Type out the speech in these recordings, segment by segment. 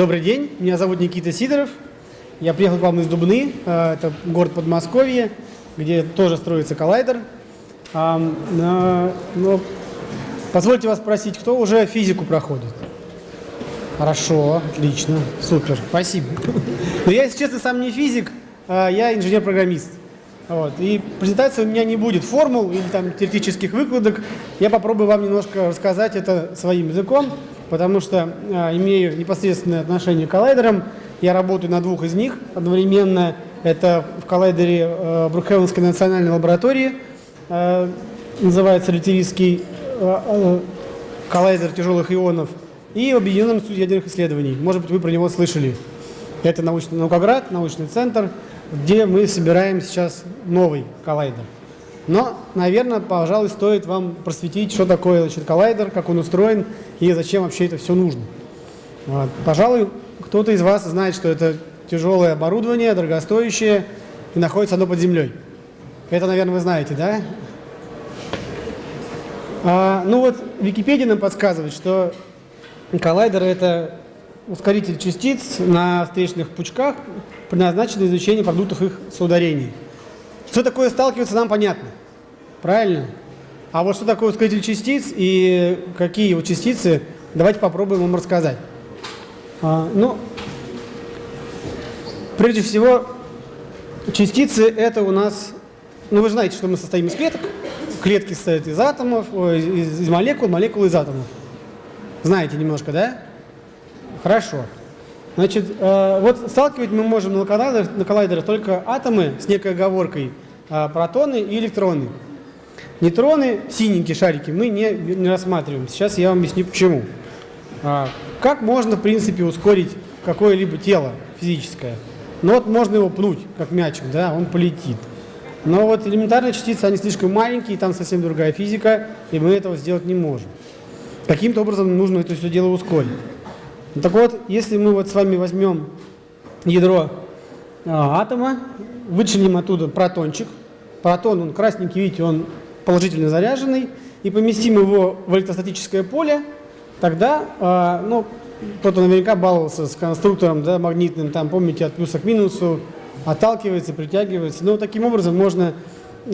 Добрый день, меня зовут Никита Сидоров. Я приехал к вам из Дубны, э, это город Подмосковье, где тоже строится коллайдер. Но позвольте вас спросить, кто уже физику проходит? Хорошо, отлично, супер, спасибо. Но я, если честно, сам не физик, а я инженер-программист. Вот. И презентация у меня не будет формул или там теоретических выкладок. Я попробую вам немножко рассказать это своим языком потому что э, имею непосредственное отношение к коллайдерам. Я работаю на двух из них одновременно. Это в коллайдере э, Брукхевенской национальной лаборатории, э, называется Литерийский э, э, коллайдер тяжелых ионов, и в Объединенном институте ядерных исследований. Может быть, вы про него слышали. Это научный наукоград, научный центр, где мы собираем сейчас новый коллайдер. Но, наверное, пожалуй, стоит вам просветить, что такое значит, коллайдер, как он устроен и зачем вообще это все нужно. Вот. Пожалуй, кто-то из вас знает, что это тяжелое оборудование, дорогостоящее, и находится оно под землей. Это, наверное, вы знаете, да? А, ну вот, Википедия нам подсказывает, что коллайдер – это ускоритель частиц на встречных пучках, предназначенный для изучения продуктов их соударений. Что такое сталкиваться, нам понятно. Правильно? А вот что такое ускоритель частиц и какие его частицы, давайте попробуем вам рассказать. А, ну, прежде всего, частицы это у нас, ну вы знаете, что мы состоим из клеток. Клетки состоят из атомов, из, из молекул, молекулы из атомов. Знаете немножко, да? Хорошо. Значит, э, вот сталкивать мы можем на коллайдерах, на коллайдерах только атомы с некой оговоркой, э, протоны и электроны. Нейтроны, синенькие шарики, мы не, не рассматриваем. Сейчас я вам объясню почему. А, как можно, в принципе, ускорить какое-либо тело физическое? Ну вот можно его пнуть, как мячик, да, он полетит. Но вот элементарные частицы, они слишком маленькие, там совсем другая физика, и мы этого сделать не можем. Каким-то образом нужно это все дело ускорить. Ну, так вот, если мы вот с вами возьмем ядро а, атома, вычленим оттуда протончик, протон, он красненький, видите, он положительно заряженный, и поместим его в электростатическое поле, тогда, э, ну, кто-то наверняка баловался с конструктором да, магнитным, там, помните, от плюса к минусу, отталкивается, притягивается. Но таким образом можно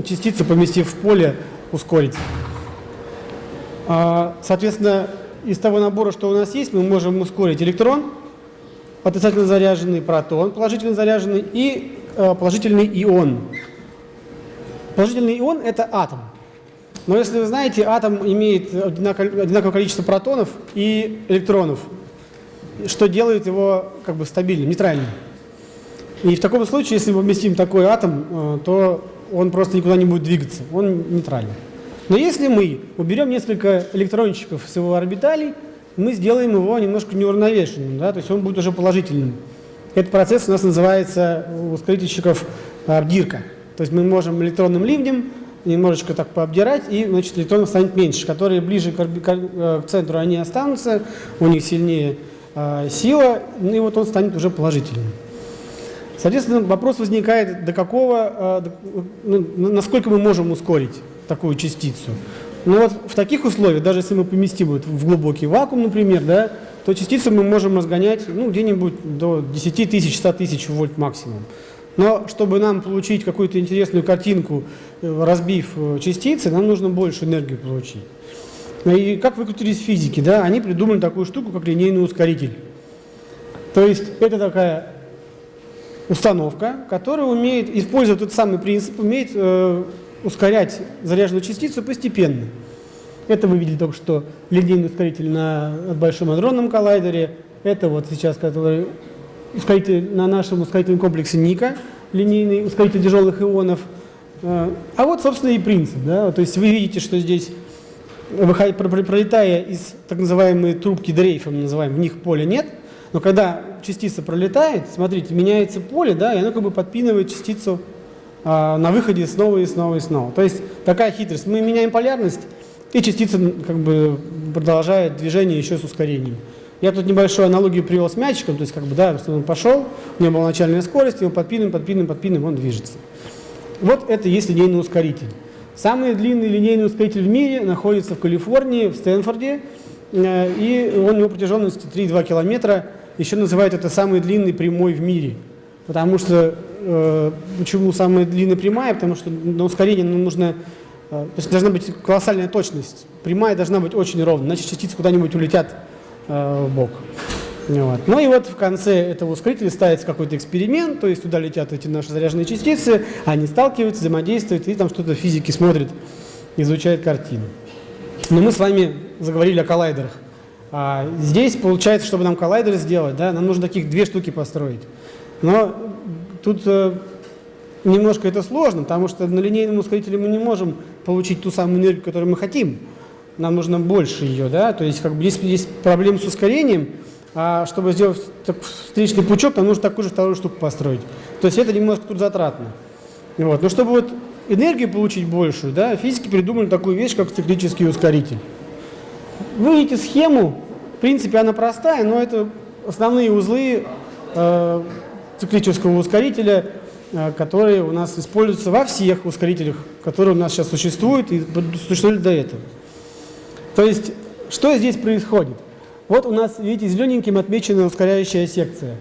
частицу, поместив в поле, ускорить. А, соответственно, из того набора, что у нас есть, мы можем ускорить электрон, отрицательно заряженный протон, положительно заряженный, и э, положительный ион. Положительный ион – это атом. Но если вы знаете, атом имеет одинаковое количество протонов и электронов, что делает его как бы стабильным, нейтральным. И в таком случае, если мы вместим такой атом, э, то он просто никуда не будет двигаться, он нейтральный. Но если мы уберем несколько электрончиков с его орбиталей, мы сделаем его немножко неуравновешенным, да, то есть он будет уже положительным. Этот процесс у нас называется у ускорительщиков обдирка. То есть мы можем электронным ливнем немножечко так пообдирать, и значит, электронов станет меньше. Которые ближе к, к, центру, они останутся, у них сильнее э, сила, ну и вот он станет уже положительным. Соответственно, вопрос возникает, до какого, э, ну, насколько мы можем ускорить такую частицу. Ну вот в таких условиях, даже если мы поместим вот в глубокий вакуум, например, да, то частицу мы можем разгонять ну, где-нибудь до 10 тысяч, 100 тысяч вольт максимум. Но чтобы нам получить какую-то интересную картинку, э, разбив э, частицы, нам нужно больше энергии получить. И как выкрутились физики, да, они придумали такую штуку, как линейный ускоритель. То есть это такая установка, которая умеет, используя тот самый принцип, умеет э, ускорять заряженную частицу постепенно. Это вы видели только что линейный ускоритель на Большом адронном коллайдере. Это вот сейчас, который ускоритель на нашем ускорительном комплексе Ника, линейный ускоритель тяжелых ионов. А вот, собственно, и принцип. Да? То есть вы видите, что здесь, пролетая из так называемой трубки дрейфа, мы называем, в них поля нет, но когда частица пролетает, смотрите, меняется поле, да, и оно как бы подпинывает частицу а, на выходе снова и снова и снова. То есть такая хитрость. Мы меняем полярность, и частица как бы продолжает движение еще с ускорением. Я тут небольшую аналогию привел с мячиком, то есть как бы, да, он пошел, у него была начальная скорость, его подпинываем, подпинываем, подпинываем, он движется. Вот это есть линейный ускоритель. Самый длинный линейный ускоритель в мире находится в Калифорнии, в Стэнфорде, э, и он его протяженность 3,2 километра. еще называют это самый длинный прямой в мире. Потому что, э, почему самая длинная прямая? Потому что на ускорение ну, нужно, э, то есть должна быть колоссальная точность. Прямая должна быть очень ровная, иначе частицы куда-нибудь улетят в бок. Вот. Ну и вот в конце этого ускорителя ставится какой-то эксперимент, то есть туда летят эти наши заряженные частицы, они сталкиваются, взаимодействуют, и там что-то физики смотрит, изучает картину. Но мы с вами заговорили о коллайдерах. А здесь, получается, чтобы нам коллайдер сделать, да, нам нужно таких две штуки построить. Но тут э, немножко это сложно, потому что на линейном ускорителе мы не можем получить ту самую энергию, которую мы хотим. Нам нужно больше ее, да, то есть как бы есть, есть проблемы с ускорением, а чтобы сделать встречный пучок, нам нужно такую же вторую штуку построить. То есть это немножко тут затратно. Вот. Но чтобы вот энергию получить большую, да, физики придумали такую вещь, как циклический ускоритель. Вы видите схему, в принципе она простая, но это основные узлы э, циклического ускорителя, э, которые у нас используются во всех ускорителях, которые у нас сейчас существуют и существовали до этого. То есть, что здесь происходит? Вот у нас, видите, зелененьким отмечена ускоряющая секция.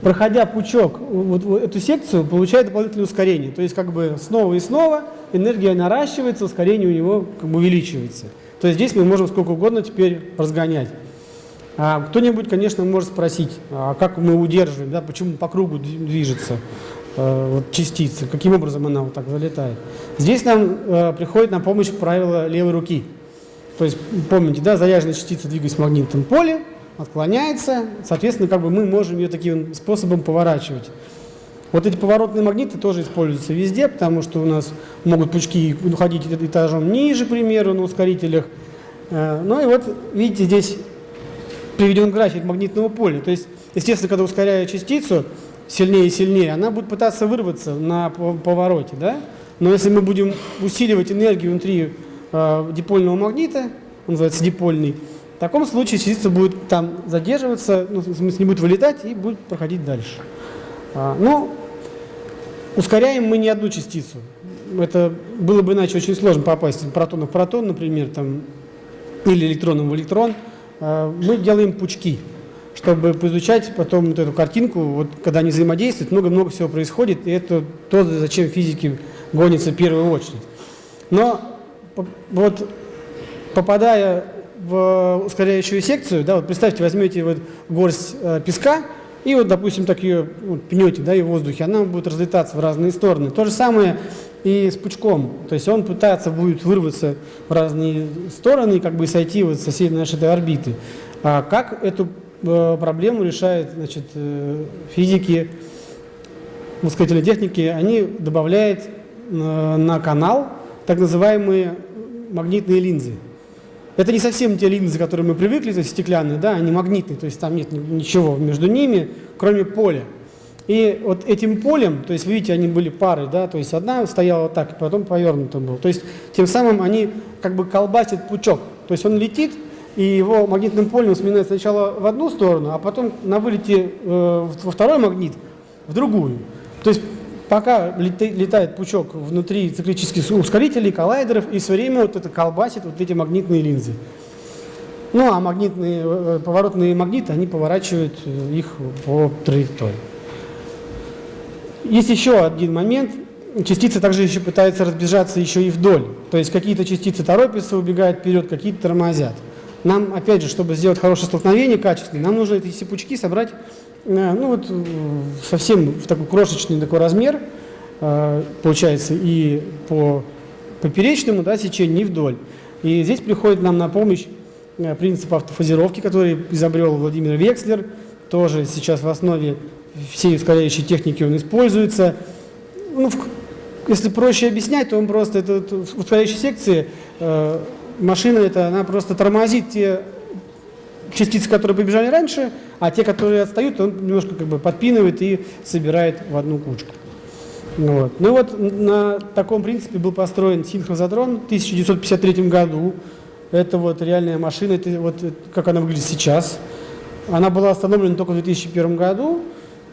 Проходя пучок, вот, вот эту секцию, получает дополнительное ускорение. То есть как бы снова и снова энергия наращивается, ускорение у него как бы увеличивается. То есть здесь мы можем сколько угодно теперь разгонять. А Кто-нибудь, конечно, может спросить, а как мы удерживаем, да, почему по кругу движется э, вот, частица, каким образом она вот так залетает. Здесь нам э, приходит на помощь правило левой руки. То есть, помните, да, заряженная частица двигается в магнитном поле, отклоняется, соответственно, как бы мы можем ее таким способом поворачивать. Вот эти поворотные магниты тоже используются везде, потому что у нас могут пучки уходить этажом ниже, к примеру, на ускорителях. Э, ну и вот, видите, здесь приведен график магнитного поля. То есть, естественно, когда ускоряю частицу сильнее и сильнее, она будет пытаться вырваться на повороте, да? Но если мы будем усиливать энергию внутри э, дипольного магнита, он называется дипольный, в таком случае частица будет там задерживаться, ну, в смысле, не будет вылетать и будет проходить дальше. А, ну, ускоряем мы не одну частицу. Это было бы иначе очень сложно попасть протон в протон, например, там, или электроном в электрон. А, мы делаем пучки, чтобы поизучать потом вот эту картинку, вот когда они взаимодействуют, много-много всего происходит, и это то, зачем физики гонятся в первую очередь. Но вот попадая в ускоряющую секцию, да, вот представьте, возьмете вот горсть э, песка, и вот, допустим, так ее вот, пнете да, и в воздухе, она будет разлетаться в разные стороны. То же самое и с пучком. То есть он пытается будет вырваться в разные стороны, как бы сойти вот с соседней нашей этой орбиты. А как эту э, проблему решают значит, э, физики, ускорительной техники? Они добавляют э, на канал так называемые магнитные линзы. Это не совсем те линзы, которые мы привыкли, то есть стеклянные, да, они магнитные, то есть там нет ничего между ними, кроме поля. И вот этим полем, то есть, видите, они были пары, да, то есть одна стояла так, потом повернута была. То есть тем самым они как бы колбасят пучок. То есть он летит, и его магнитным полем сминает сначала в одну сторону, а потом на вылете э, во второй магнит в другую. То есть пока летает пучок внутри циклических ускорителей, коллайдеров, и все время вот это колбасит вот эти магнитные линзы. Ну, а магнитные, э, поворотные магниты, они поворачивают э, их по траектории. Есть еще один момент. Частицы также еще пытаются разбежаться еще и вдоль. То есть какие-то частицы торопятся, убегают вперед, какие-то тормозят. Нам, опять же, чтобы сделать хорошее столкновение качественное, нам нужно эти все пучки собрать Э, ну вот э, совсем в такой крошечный такой размер, э, получается, и по поперечному да, сечению, и вдоль. И здесь приходит нам на помощь принцип автофазировки, который изобрел Владимир Векслер, тоже сейчас в основе всей ускоряющей техники он используется. Ну, в, если проще объяснять, то он просто, это, в ускоряющей секции э, машина, это, она просто тормозит те частицы, которые побежали раньше, а те, которые отстают, он немножко как бы подпинывает и собирает в одну кучку. Вот. Ну вот на таком принципе был построен синхрозотрон в 1953 году. Это вот реальная машина, это вот как она выглядит сейчас. Она была остановлена только в 2001 году,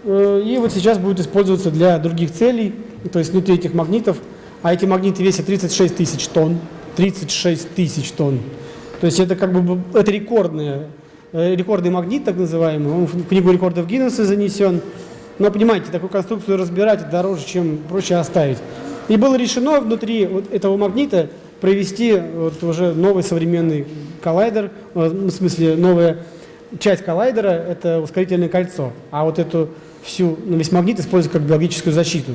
э, и вот сейчас будет использоваться для других целей, то есть внутри этих магнитов. А эти магниты весят 36 тысяч тонн. 36 тысяч тонн. То есть это как бы это рекордная э, рекордный магнит, так называемый, он в книгу рекордов Гиннесса занесен. Но понимаете, такую конструкцию разбирать дороже, чем проще оставить. И было решено внутри вот этого магнита провести вот уже новый современный коллайдер, э, в смысле новая часть коллайдера – это ускорительное кольцо, а вот эту всю, ну, весь магнит используют как биологическую защиту.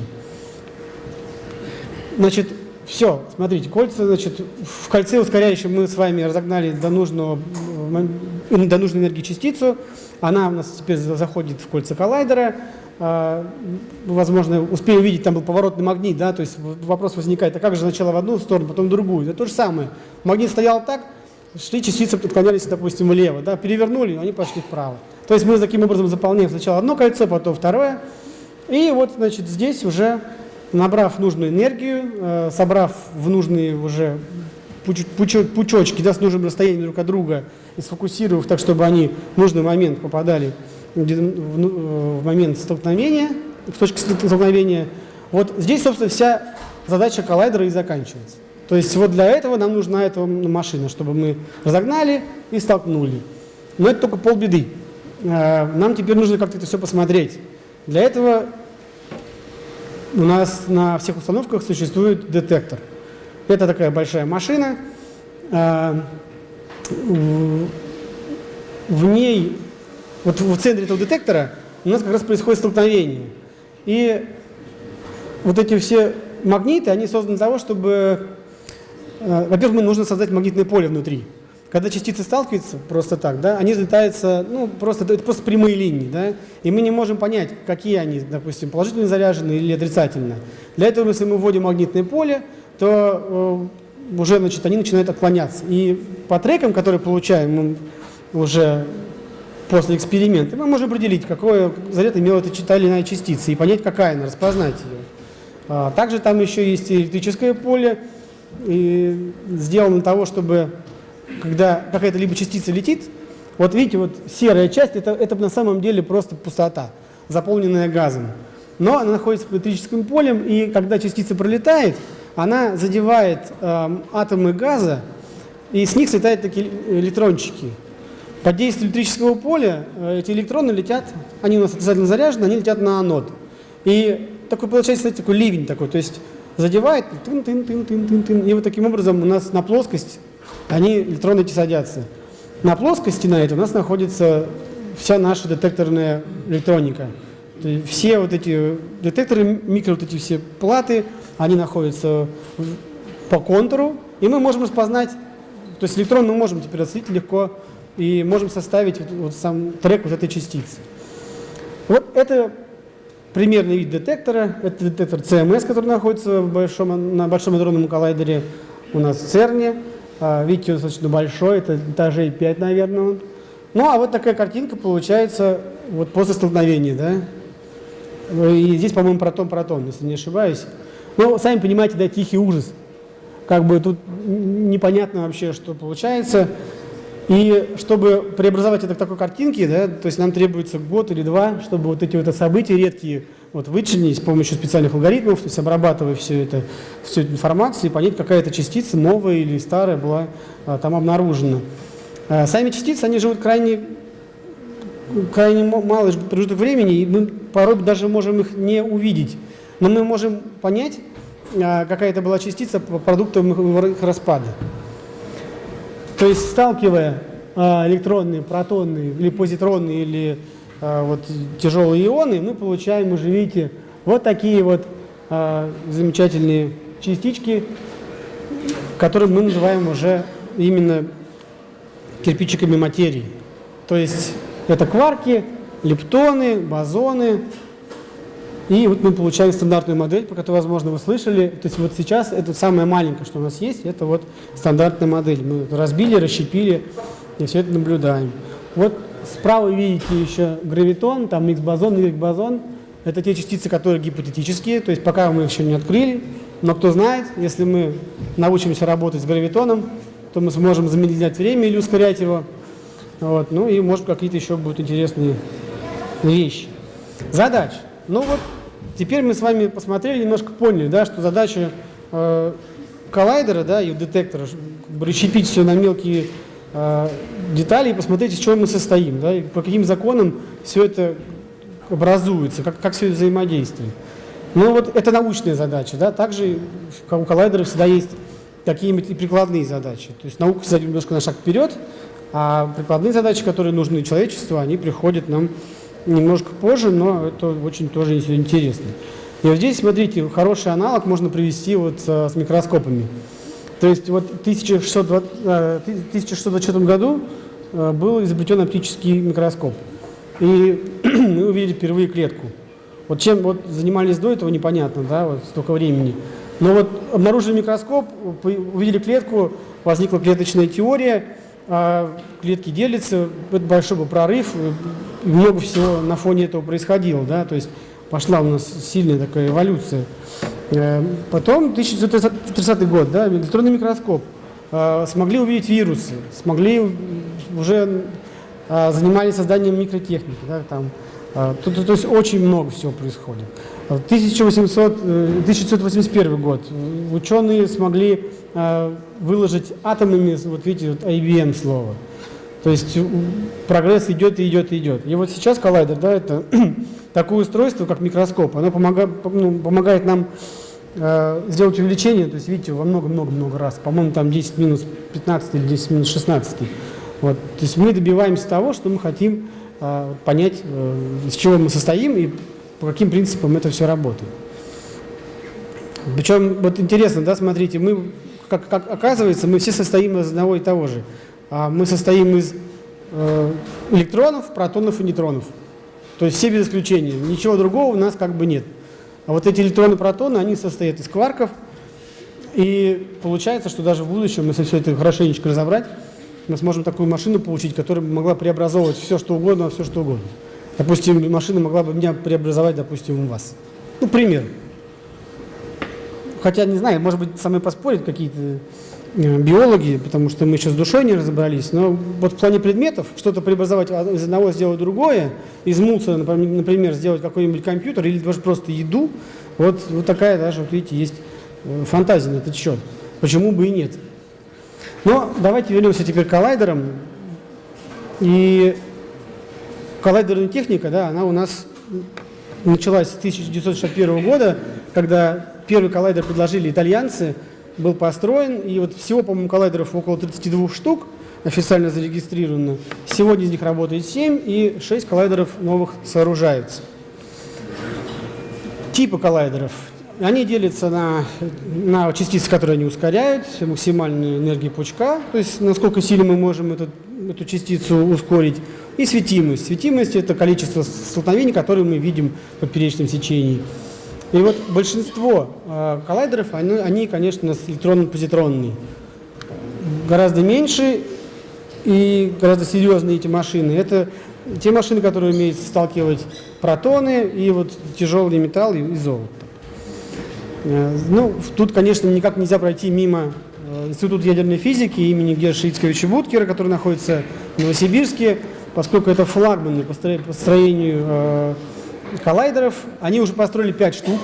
Значит, все, смотрите, кольца, значит, в кольце ускоряющем мы с вами разогнали до, нужного, до нужной энергии частицу, она у нас теперь заходит в кольца коллайдера, а, возможно, успею увидеть, там был поворотный магнит, да, то есть вопрос возникает, а как же сначала в одну сторону, потом в другую? Это то же самое. Магнит стоял так, шли частицы, отклонялись, допустим, влево, да, перевернули, они пошли вправо. То есть мы таким образом заполняем сначала одно кольцо, потом второе. И вот, значит, здесь уже, набрав нужную энергию, э, собрав в нужные уже пуч пучочки, да, с нужным расстоянием друг от друга, и сфокусировав так, чтобы они в нужный момент попадали в момент столкновения, в точке столкновения. Вот здесь, собственно, вся задача коллайдера и заканчивается. То есть вот для этого нам нужна эта машина, чтобы мы разогнали и столкнули. Но это только полбеды. Э, нам теперь нужно как-то это все посмотреть. Для этого у нас на всех установках существует детектор. Это такая большая машина. Э, в ней вот в центре этого детектора у нас как раз происходит столкновение. И вот эти все магниты, они созданы для того, чтобы... Э, Во-первых, нужно создать магнитное поле внутри. Когда частицы сталкиваются просто так, да, они взлетаются, ну, просто, это просто прямые линии, да, и мы не можем понять, какие они, допустим, положительно заряжены или отрицательно. Для этого, если мы вводим магнитное поле, то э, уже, значит, они начинают отклоняться. И по трекам, которые получаем, мы уже после эксперимента, мы можем определить, какой заряд имела эта та или иная частица и понять, какая она, распознать ее. А, также там еще есть электрическое поле, и сделано для того, чтобы, когда какая-то либо частица летит, вот видите, вот серая часть, это, это на самом деле просто пустота, заполненная газом. Но она находится под электрическим полем, и когда частица пролетает, она задевает э, атомы газа, и с них слетают такие электрончики. Под действием электрического поля э, эти электроны летят, они у нас отрицательно заряжены, они летят на анод. И такой получается кстати, такой ливень такой, то есть задевает, тын -тын -тын -тын -тын -тын, и вот таким образом у нас на плоскость они, электроны эти садятся. На плоскости на этой у нас находится вся наша детекторная электроника. все вот эти детекторы, микро вот эти все платы, они находятся по контуру, и мы можем распознать, то есть электрон мы можем теперь отследить легко и можем составить вот, вот сам трек вот этой частицы. Вот это примерный вид детектора. Это детектор CMS, который находится в большом, на Большом адронном коллайдере у нас в ЦЕРНе. А, видите, он достаточно большой, это этажей 5, наверное. Ну, а вот такая картинка получается вот после столкновения, да. И здесь, по-моему, протон-протон, если не ошибаюсь. Но, сами понимаете, да, тихий ужас. Как бы тут непонятно вообще, что получается. И чтобы преобразовать это к такой картинке, да, то есть нам требуется год или два, чтобы вот эти вот события редкие вот, вычленить с помощью специальных алгоритмов, то есть обрабатывая все это, всю эту информацию и понять, какая то частица, новая или старая, была а, там обнаружена. А, сами частицы, они живут крайне, крайне малый промежуток времени, и мы порой даже можем их не увидеть. Но мы можем понять, а, какая это была частица по продуктам их распада. То есть сталкивая а, электронные, протонные или позитронные или вот, тяжелые ионы, мы получаем, уже видите, вот такие вот а, замечательные частички, которые мы называем уже именно кирпичиками материи. То есть это кварки, лептоны, бозоны, и вот мы получаем стандартную модель, по которой, возможно, вы слышали. То есть вот сейчас это самое маленькое, что у нас есть, это вот стандартная модель. Мы разбили, расщепили и все это наблюдаем. Вот справа видите еще гравитон, там X-бозон, Y-бозон. Это те частицы, которые гипотетические, то есть пока мы их еще не открыли. Но кто знает, если мы научимся работать с гравитоном, то мы сможем замедлять время или ускорять его. Вот. Ну и, может, какие-то еще будут интересные вещи. Задача. Ну вот Теперь мы с вами посмотрели, немножко поняли, да, что задача э, коллайдера да, и детектора как расщепить все на мелкие э, детали и посмотреть, из чего мы состоим, да, и по каким законам все это образуется, как, как все это взаимодействует. Ну вот это научная задача, да, также у коллайдеров всегда есть какие-нибудь и прикладные задачи. То есть наука всегда немножко на шаг вперед, а прикладные задачи, которые нужны человечеству, они приходят нам немножко позже, но это очень тоже интересно. И вот здесь, смотрите, хороший аналог можно привести вот с, с микроскопами. То есть вот в 1620, 1624 э, году э, был изобретен оптический микроскоп. И мы увидели впервые клетку. Вот чем вот занимались до этого, непонятно, да, вот столько времени. Но вот обнаружили микроскоп, увидели клетку, возникла клеточная теория, а клетки делятся, это большой был прорыв, много всего на фоне этого происходило, да, то есть пошла у нас сильная такая эволюция. Э, потом, 1930 год, да, электронный микроскоп, э, смогли увидеть вирусы, смогли уже э, занимались созданием микротехники, да, там, то, то, то есть очень много всего происходит. 1800, 1981 год ученые смогли выложить атомами, вот видите, вот IBM слово. То есть прогресс идет и идет и идет. И вот сейчас коллайдер, да, это такое устройство, как микроскоп, оно помогает, ну, помогает нам э, сделать увеличение, то есть видите, во много-много-много раз, по-моему, там 10 минус 15 или 10 минус 16. Вот. То есть мы добиваемся того, что мы хотим э, понять, э, из чего мы состоим и по каким принципам это все работает. Причем, вот интересно, да, смотрите, мы, как, как оказывается, мы все состоим из одного и того же. А мы состоим из э, электронов, протонов и нейтронов. То есть все без исключения. Ничего другого у нас как бы нет. А вот эти электроны, протоны, они состоят из кварков. И получается, что даже в будущем, если все это хорошенечко разобрать, мы сможем такую машину получить, которая могла преобразовывать все, что угодно, а все, что угодно. Допустим, машина могла бы меня преобразовать, допустим, у вас. Ну, пример. Хотя, не знаю, может быть, со мной поспорить какие-то биологи, потому что мы еще с душой не разобрались, но вот в плане предметов что-то преобразовать из одного сделать другое, из мусора, например, сделать какой-нибудь компьютер или даже просто еду, вот, вот такая даже, вот видите, есть э, фантазия на этот счет. Почему бы и нет? Но давайте вернемся теперь к коллайдерам. И коллайдерная техника, да, она у нас началась с 1961 года, когда первый коллайдер предложили итальянцы – был построен, и вот всего, по-моему, коллайдеров около 32 штук официально зарегистрировано. Сегодня из них работает 7, и 6 коллайдеров новых сооружаются. Типы коллайдеров. Они делятся на, на частицы, которые они ускоряют, максимальную энергию пучка, то есть насколько сильно мы можем эту, эту частицу ускорить, и светимость. Светимость – это количество столкновений, которые мы видим в поперечном сечении. И вот большинство э, коллайдеров, они, они, конечно, электронно-позитронные. Гораздо меньше и гораздо серьезные эти машины. Это те машины, которые умеют сталкивать протоны и вот тяжелый металл и, золото. Э, ну, тут, конечно, никак нельзя пройти мимо э, Института ядерной физики имени Герша Ицковича Буткера, который находится в Новосибирске, поскольку это флагман по строению э, коллайдеров. Они уже построили 5 штук,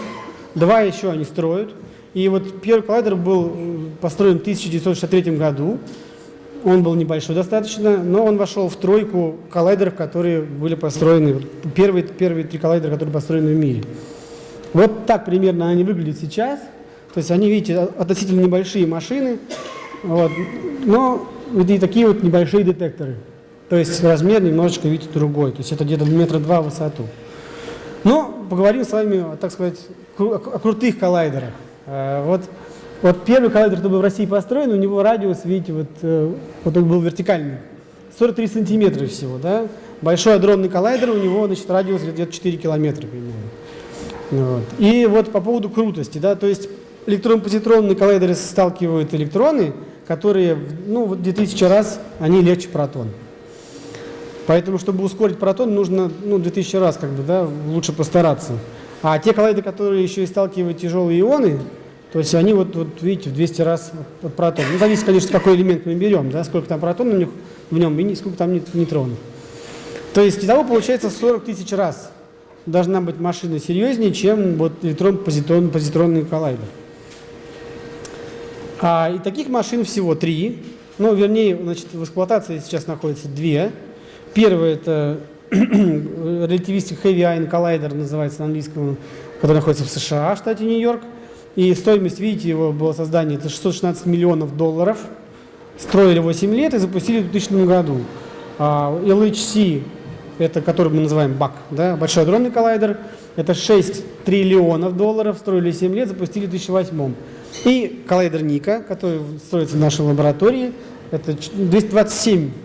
два еще они строят. И вот первый коллайдер был э, построен в 1963 году. Он был небольшой достаточно, но он вошел в тройку коллайдеров, которые были построены, первые, первые три коллайдера, которые построены в мире. Вот так примерно они выглядят сейчас. То есть они, видите, относительно небольшие машины, вот, но и такие вот небольшие детекторы. То есть размер немножечко, видите, другой. То есть это где-то метра два в высоту. Но поговорим с вами, так сказать, о крутых коллайдерах. Э, вот, вот первый коллайдер, который был в России построен, у него радиус, видите, вот, э, вот он был вертикальный. 43 сантиметра всего, да? Большой адронный коллайдер, у него, значит, радиус где-то 4 километра примерно. Вот. И вот по поводу крутости, да, то есть электрон-позитронные коллайдеры сталкивают электроны, которые, ну, в 2000 раз, они легче протона. Поэтому, чтобы ускорить протон, нужно ну, 2000 раз как бы, да, лучше постараться. А те коллайдеры, которые еще и сталкивают тяжелые ионы, то есть они вот, вот видите, в 200 раз от протона. Ну, зависит, конечно, какой элемент мы берем, да, сколько там протонов в, них, в нем и сколько там нейтронов. То есть итого получается 40 тысяч раз должна быть машина серьезнее, чем вот электрон-позитронный коллайдер. А, и таких машин всего три. Ну, вернее, значит, в эксплуатации сейчас находится две. Первая – это Relativistic Heavy Ion Collider, называется на английском, который находится в США, штате Нью-Йорк. И стоимость, видите, его было создание – это 616 миллионов долларов. Строили 8 лет и запустили в 2000 году. А, LHC – это который мы называем БАК, да, Большой адронный коллайдер – это 6 триллионов долларов, строили 7 лет, запустили в 2008. И коллайдер Ника, который строится в нашей лаборатории, это 227, а,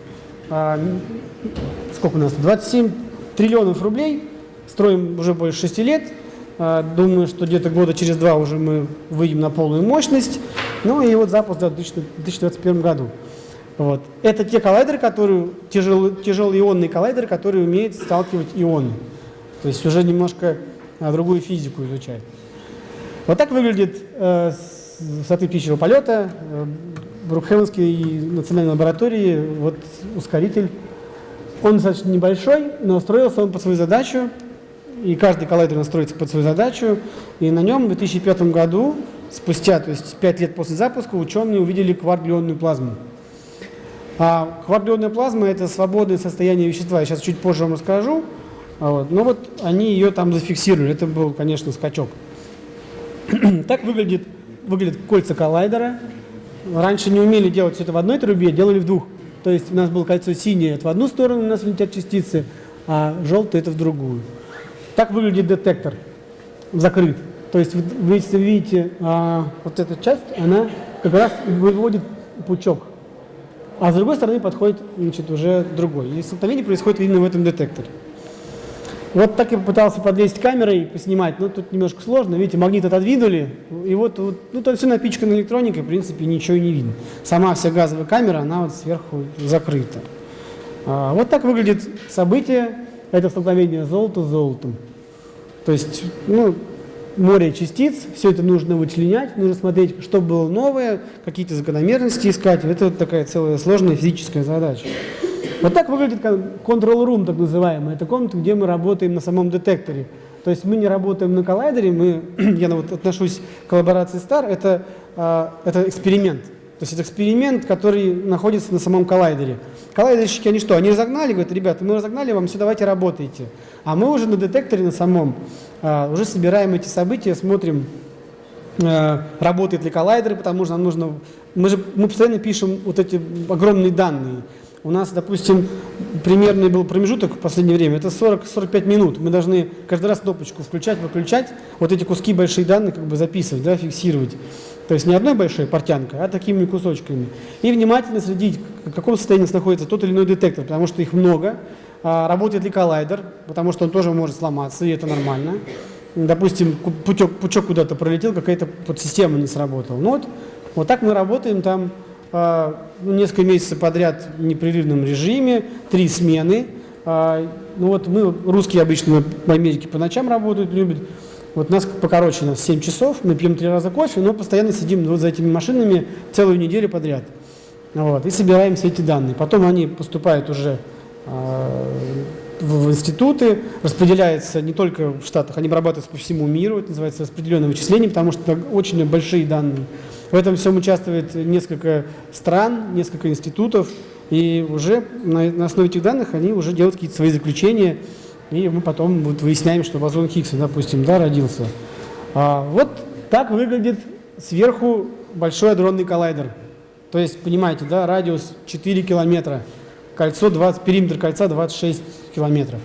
сколько у нас, 27 триллионов рублей, строим уже больше 6 лет, а, думаю, что где-то года через два уже мы выйдем на полную мощность, ну и вот запуск в 2021 году. Вот. Это те коллайдеры, которые, тяжелые, тяжелые ионные коллайдеры, которые умеют сталкивать ионы. То есть уже немножко а, другую физику изучать. Вот так выглядит э, с высоты птичьего полета э, Брукхевенской национальной лаборатории вот ускоритель. Он достаточно небольшой, но строился он под свою задачу, и каждый коллайдер настроится под свою задачу. И на нем в 2005 году, спустя, то есть 5 лет после запуска, ученые увидели кварглионную плазму. А кварглионная плазма – это свободное состояние вещества. Я сейчас чуть позже вам расскажу. А вот. Но вот они ее там зафиксировали. Это был, конечно, скачок. так выглядит, выглядит кольца коллайдера. Раньше не умели делать все это в одной трубе, делали в двух. То есть у нас было кольцо синее, это в одну сторону у нас летят частицы, а желтое это в другую. Так выглядит детектор, закрыт. То есть вы, если видите а, вот эта часть, она как раз выводит пучок. А с другой стороны подходит значит, уже другой. И столкновение происходит именно в этом детекторе. Вот так я попытался подвесить камерой и поснимать, но тут немножко сложно. Видите, магнит отодвинули, и вот, вот ну, тут все напичкано электроникой, в принципе, ничего не видно. Сама вся газовая камера, она вот сверху закрыта. А, вот так выглядит событие, это столкновение золота с золотом. То есть, ну, море частиц, все это нужно вычленять, нужно смотреть, что было новое, какие-то закономерности искать. Это вот такая целая сложная физическая задача. Вот так выглядит control room, так называемый. Это комната, где мы работаем на самом детекторе. То есть мы не работаем на коллайдере, мы, я вот отношусь к коллаборации STAR, это, а, это эксперимент. То есть это эксперимент, который находится на самом коллайдере. Коллайдерщики, они что? Они разогнали, говорят, ребята, мы разогнали вам, все, давайте работайте. А мы уже на детекторе на самом а, уже собираем эти события, смотрим, а, работает ли коллайдер, потому что нам нужно... Мы же мы постоянно пишем вот эти огромные данные. У нас, допустим, примерный был промежуток в последнее время, это 40-45 минут. Мы должны каждый раз кнопочку включать, выключать, вот эти куски большие данные как бы записывать, да, фиксировать. То есть не одной большой портянкой, а такими кусочками. И внимательно следить, в каком состоянии находится тот или иной детектор, потому что их много. А, работает ли коллайдер, потому что он тоже может сломаться, и это нормально. Допустим, пучок, куда-то пролетел, какая-то подсистема не сработала. Ну вот, вот так мы работаем там несколько месяцев подряд в непрерывном режиме, три смены. А, ну вот мы, русские обычно в Америке по ночам работают, любят. Вот нас покороче, нас 7 часов, мы пьем три раза кофе, но постоянно сидим вот за этими машинами целую неделю подряд. Вот, и собираем все эти данные. Потом они поступают уже э, в, институты, распределяются не только в Штатах, они обрабатываются по всему миру, это называется распределенное вычисление, потому что очень большие данные. В этом всем участвует несколько стран, несколько институтов, и уже на, на основе этих данных они уже делают какие-то свои заключения, и мы потом вот выясняем, что бозон Хиггса, допустим, да, родился. А, вот так выглядит сверху большой адронный коллайдер. То есть, понимаете, да, радиус 4 километра, кольцо 20, периметр кольца 26 километров.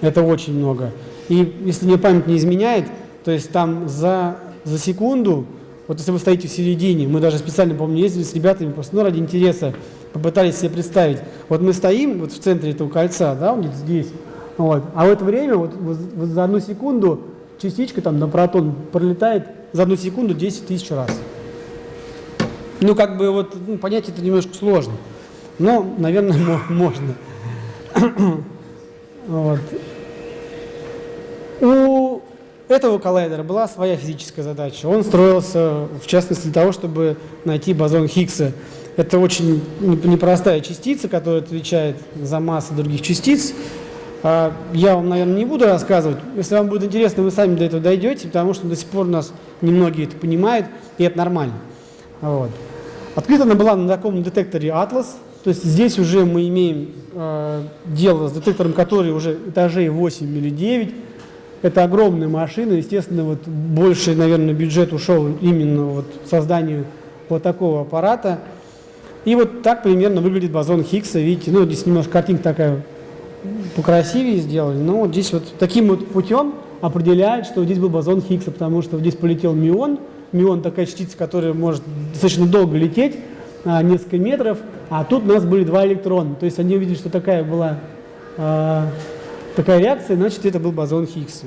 Это очень много. И если мне память не изменяет, то есть там за, за секунду вот если вы стоите в середине, мы даже специально, помню, ездили с ребятами, просто ну, ради интереса попытались себе представить. Вот мы стоим вот в центре этого кольца, да, вот здесь, вот, а в это время вот, вот за одну секунду частичка там на протон пролетает за одну секунду 10 тысяч раз. Ну, как бы вот ну, понять это немножко сложно, но, наверное, можно. вот. У этого коллайдера была своя физическая задача. Он строился, в частности, для того, чтобы найти бозон Хиггса. Это очень непростая частица, которая отвечает за массу других частиц. А, я вам, наверное, не буду рассказывать. Если вам будет интересно, вы сами до этого дойдете, потому что до сих пор у нас немногие это понимают, и это нормально. Вот. Открыта она была на таком детекторе Atlas, то есть здесь уже мы имеем э, дело с детектором, который уже этажей 8 или 9. Это огромная машина, естественно, вот больше, наверное, бюджет ушел именно вот созданию вот такого аппарата. И вот так примерно выглядит бозон Хиггса. Видите, ну здесь немножко картинка такая покрасивее сделали, но вот здесь вот таким вот путем определяет, что здесь был бозон Хиггса, потому что здесь полетел мион. Мион такая частица, которая может достаточно долго лететь, а, несколько метров, а тут у нас были два электрона. То есть они увидели, что такая была а, такая реакция, значит это был бозон Хиггса.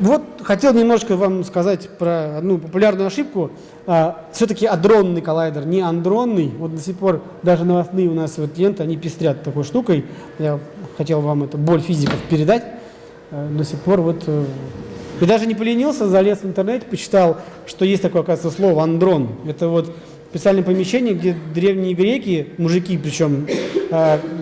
Вот хотел немножко вам сказать про одну популярную ошибку. А, Все-таки адронный коллайдер, не андронный. Вот до сих пор даже новостные у нас вот ленты, они пестрят такой штукой. Я хотел вам это боль физиков передать. А, до сих пор вот... Э, и даже не поленился, залез в интернет, почитал, что есть такое, оказывается, слово андрон. Это вот специальное помещение, где древние греки, мужики причем,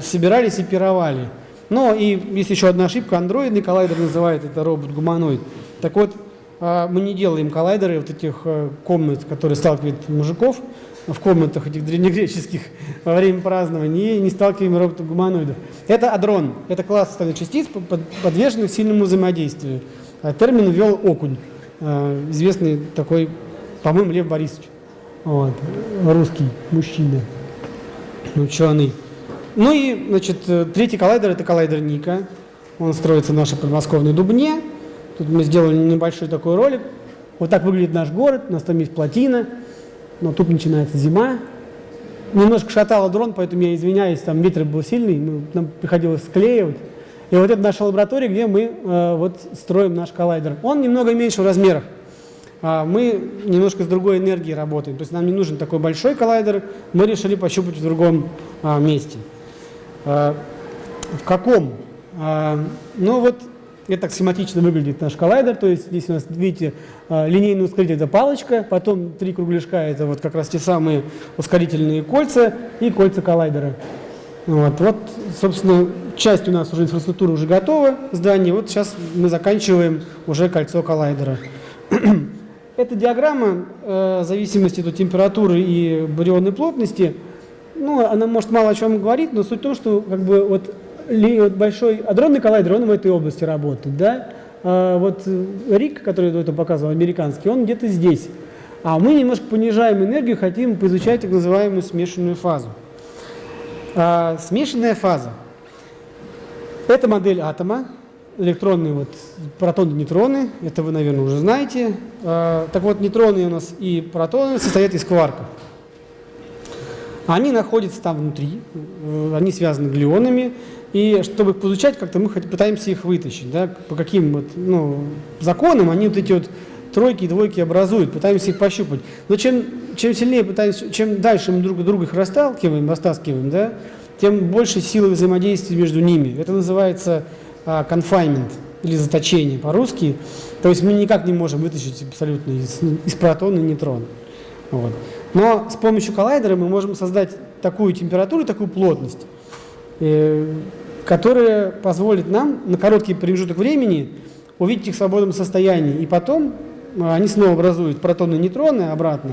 собирались и пировали. Но и есть еще одна ошибка, андроидный коллайдер называет это робот-гуманоид. Так вот, а, мы не делаем коллайдеры вот этих э, комнат, которые сталкивают мужиков в комнатах этих древнегреческих во время празднования, и не сталкиваем роботов-гуманоидов. Это адрон, это класс остальных частиц, подверженных сильному взаимодействию. А термин ввел Окунь, э, известный такой, по-моему, Лев Борисович, вот, русский мужчина, ученый. Ну и, значит, э, третий коллайдер – это коллайдер Ника. Он строится в нашей подмосковной Дубне. Тут мы сделали небольшой такой ролик. Вот так выглядит наш город, у нас там есть плотина, но тут начинается зима. Немножко шатало дрон, поэтому я извиняюсь, там ветер был сильный, нам приходилось склеивать. И вот это наша лаборатория, где мы э, вот строим наш коллайдер. Он немного меньше в размерах. А мы немножко с другой энергией работаем. То есть нам не нужен такой большой коллайдер, мы решили пощупать в другом а, месте. А, в каком? А, ну вот это так схематично выглядит наш коллайдер, то есть здесь у нас, видите, а, линейный ускоритель – это палочка, потом три кругляшка – это вот как раз те самые ускорительные кольца и кольца коллайдера. Вот, вот, собственно, часть у нас уже инфраструктура уже готова, здание, вот сейчас мы заканчиваем уже кольцо коллайдера. Эта диаграмма э, зависимости от температуры и барионной плотности – ну, она может мало о чем говорить, но суть в том, что как бы вот, большой адронный коллайдер, он в этой области работает, да. А вот Рик, который это показывал, американский, он где-то здесь. А мы немножко понижаем энергию, хотим поизучать так называемую смешанную фазу. А, смешанная фаза. Это модель атома, электронные вот протоны, нейтроны, это вы, наверное, уже знаете. А, так вот, нейтроны у нас и протоны состоят из кварков. Они находятся там внутри, э, они связаны глионами, и чтобы их получать, как-то мы пытаемся их вытащить. Да? По каким вот, ну, законам они вот эти вот тройки и двойки образуют, пытаемся их пощупать. Но чем, чем сильнее пытаемся, чем дальше мы друг друга их расталкиваем, растаскиваем, да, тем больше силы взаимодействия между ними. Это называется а, confinement или заточение по-русски. То есть мы никак не можем вытащить абсолютно из, из протона нейтрон. Вот. Но с помощью коллайдера мы можем создать такую температуру, такую плотность, э, которая позволит нам на короткий промежуток времени увидеть их в свободном состоянии. И потом э, они снова образуют протоны и нейтроны обратно.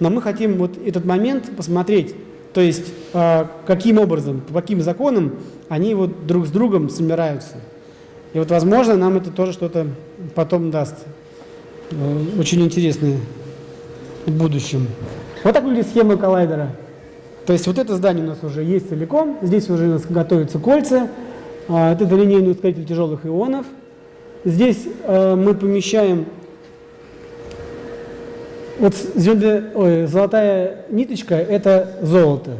Но мы хотим вот этот момент посмотреть, то есть э, каким образом, по каким законам они вот друг с другом собираются. И вот, возможно, нам это тоже что-то потом даст. Очень интересное в будущем. Вот так выглядит схема коллайдера. То есть вот это здание у нас уже есть целиком, здесь уже у нас готовятся кольца, а, это линейный ускоритель тяжелых ионов. Здесь э, мы помещаем вот звезды, ой, золотая ниточка – это золото.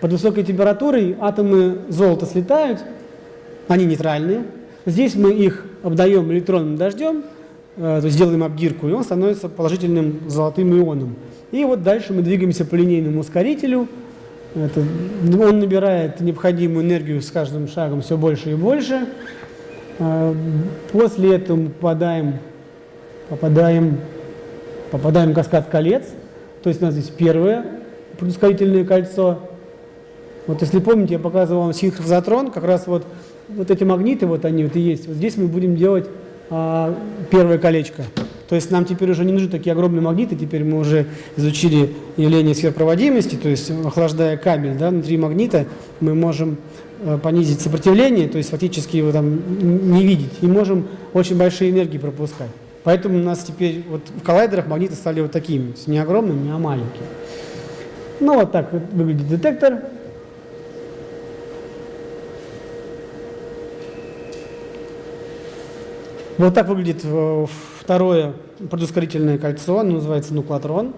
Под высокой температурой атомы золота слетают, они нейтральные. Здесь мы их обдаем электронным дождем, то есть делаем обдирку, и он становится положительным золотым ионом. И вот дальше мы двигаемся по линейному ускорителю. Это, он набирает необходимую энергию с каждым шагом все больше и больше. А, после этого мы попадаем, попадаем, попадаем в каскад колец. То есть у нас здесь первое предускорительное кольцо. Вот если помните, я показывал вам синхрозатрон, как раз вот, вот эти магниты, вот они вот и есть. Вот здесь мы будем делать а, первое колечко. То есть нам теперь уже не нужны такие огромные магниты, теперь мы уже изучили явление сверхпроводимости, то есть охлаждая кабель да, внутри магнита, мы можем э, понизить сопротивление, то есть фактически его там не видеть, и можем очень большие энергии пропускать. Поэтому у нас теперь вот в коллайдерах магниты стали вот такими, не огромными, а маленькими. Ну вот так выглядит детектор. Вот так выглядит э, второе предускорительное кольцо, оно называется нуклатрон.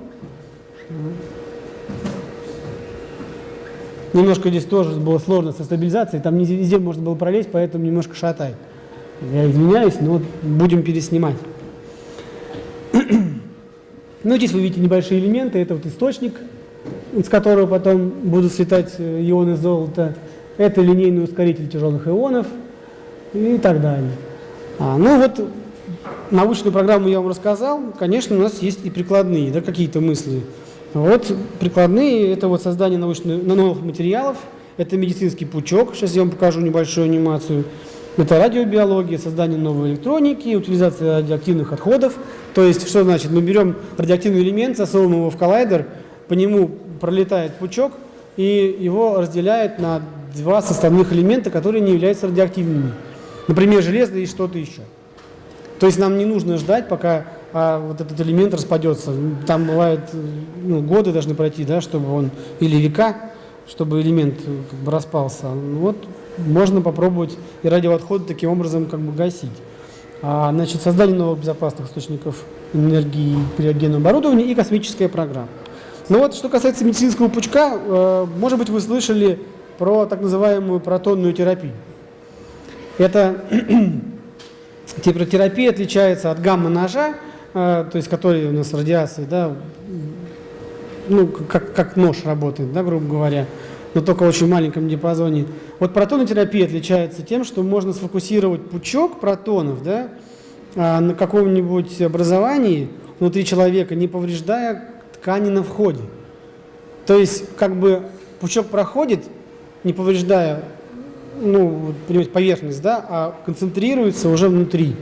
Немножко здесь тоже было сложно со стабилизацией, там не везде можно было пролезть, поэтому немножко шатает. Я извиняюсь, но вот будем переснимать. Ну, здесь вы видите небольшие элементы, это вот источник, из которого потом будут светать э, ионы золота. Это линейный ускоритель тяжелых ионов и так далее. А, ну вот, научную программу я вам рассказал. Конечно, у нас есть и прикладные, да, какие-то мысли. Вот прикладные – это вот создание научных, новых материалов, это медицинский пучок, сейчас я вам покажу небольшую анимацию. Это радиобиология, создание новой электроники, утилизация радиоактивных отходов. То есть, что значит? Мы берем радиоактивный элемент, засовываем его в коллайдер, по нему пролетает пучок, и его разделяет на два составных элемента, которые не являются радиоактивными. Например, железо и что-то еще. То есть нам не нужно ждать, пока а, вот этот элемент распадется. Там бывают ну, годы должны пройти, да, чтобы он, или века, чтобы элемент как бы распался. Вот можно попробовать и радиоотходы таким образом как бы гасить. А, значит, создание новых безопасных источников энергии криогенного оборудования и космическая программа. Ну вот, что касается медицинского пучка, э, может быть, вы слышали про так называемую протонную терапию. Эта терапия отличается от гамма-ножа, э, то есть который у нас радиации, да, ну, как, как нож работает, да, грубо говоря, но только в очень маленьком диапазоне. Вот протонотерапия отличается тем, что можно сфокусировать пучок протонов да, а, на каком-нибудь образовании внутри человека, не повреждая ткани на входе. То есть, как бы пучок проходит, не повреждая ну, понимаете, поверхность, да, а концентрируется уже внутри.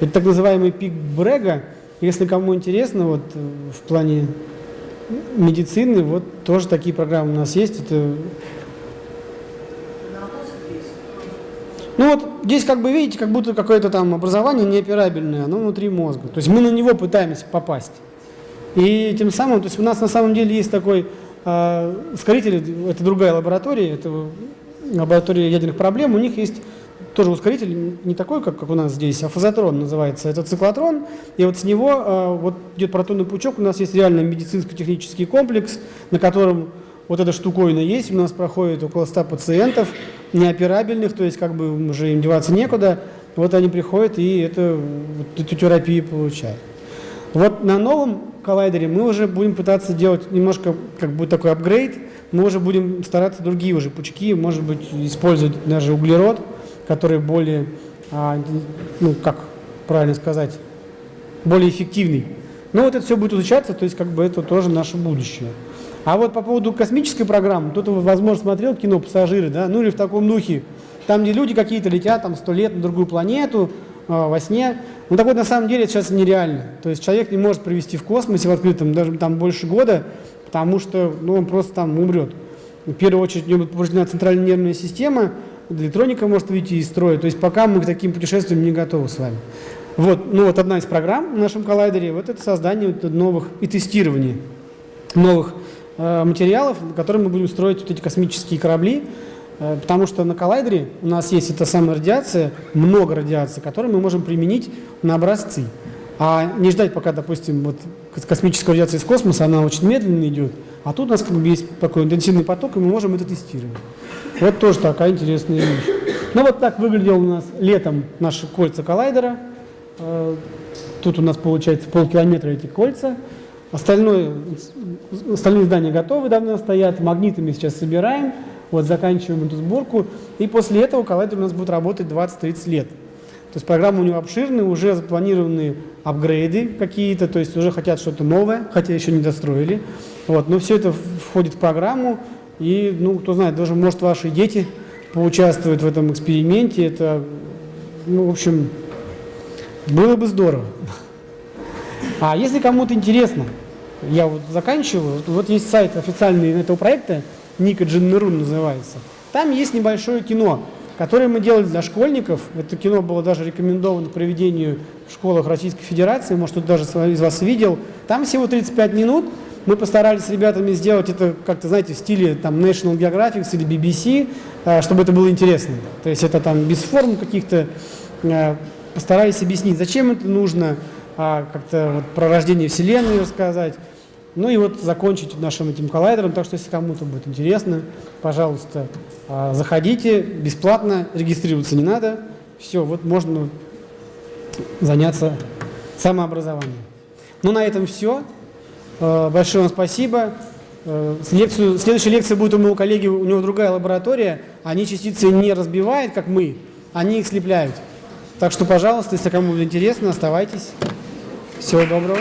Это так называемый пик Брега. Если кому интересно, вот в плане медицины, вот тоже такие программы у нас есть. Это... Ну вот здесь как бы видите, как будто какое-то там образование неоперабельное, оно внутри мозга. То есть мы на него пытаемся попасть. И тем самым, то есть у нас на самом деле есть такой э, ускоритель, это другая лаборатория, это лаборатория ядерных проблем, у них есть тоже ускоритель, не такой, как, как у нас здесь, а фазотрон называется, это циклотрон, и вот с него э, вот идет протонный пучок, у нас есть реально медицинско-технический комплекс, на котором вот эта штуковина есть, у нас проходит около 100 пациентов, неоперабельных, то есть как бы уже им деваться некуда, вот они приходят и это, вот, эту терапию получают. Вот на новом коллайдере мы уже будем пытаться делать немножко, как бы такой апгрейд, мы уже будем стараться другие уже пучки, может быть, использовать даже углерод, который более, а, ну, как правильно сказать, более эффективный. Но вот это все будет изучаться, то есть как бы это тоже наше будущее. А вот по поводу космической программы, кто-то, возможно, смотрел кино «Пассажиры», да, ну или в таком духе, там, где люди какие-то летят там сто лет на другую планету, э, во сне. Ну так вот, на самом деле, это сейчас нереально. То есть человек не может провести в космосе в открытом даже там больше года, потому что ну, он просто там умрет. В первую очередь у него повреждена центральная нервная система, электроника может выйти из строя. То есть пока мы к таким путешествиям не готовы с вами. Вот, ну вот одна из программ в нашем коллайдере, вот это создание новых и тестирование новых э, материалов, на которых мы будем строить вот эти космические корабли, э, потому что на коллайдере у нас есть эта самая радиация, много радиации, которую мы можем применить на образцы. А не ждать, пока, допустим, вот космическая радиация из космоса, она очень медленно идет, а тут у нас как бы есть такой интенсивный поток, и мы можем это тестировать. Вот тоже такая интересная вещь. Ну вот так выглядел у нас летом наши кольца коллайдера. Э, тут у нас получается полкилометра эти кольца. Остальное, остальные здания готовы, давно стоят. Магниты мы сейчас собираем. Вот заканчиваем эту сборку. И после этого коллайдер у нас будет работать 20-30 лет. То есть программа у него обширная, уже запланированы апгрейды какие-то, то есть уже хотят что-то новое, хотя еще не достроили. Вот, но все это входит в программу, и, ну, кто знает, даже, может, ваши дети поучаствуют в этом эксперименте. Это, ну, в общем, было бы здорово. А если кому-то интересно, я вот заканчиваю, вот есть сайт официальный этого проекта, Ника Джиннерун называется. Там есть небольшое кино, которое мы делали для школьников. Это кино было даже рекомендовано к проведению в школах Российской Федерации, может, кто-то даже из вас видел. Там всего 35 минут, мы постарались с ребятами сделать это как-то, знаете, в стиле там, National Geographic или BBC, э, чтобы это было интересно. То есть это там без форм каких-то, э, постарались объяснить, зачем это нужно, а, как-то вот про рождение Вселенной рассказать. Ну и вот закончить нашим этим коллайдером, так что если кому-то будет интересно, пожалуйста, а, заходите, бесплатно, регистрироваться не надо. Все, вот можно заняться самообразованием. Ну на этом все. Э, большое вам спасибо. Э, лекцию, следующая лекция будет у моего коллеги, у него другая лаборатория. Они частицы не разбивают, как мы, они их слепляют. Так что, пожалуйста, если кому будет интересно, оставайтесь. Всего доброго.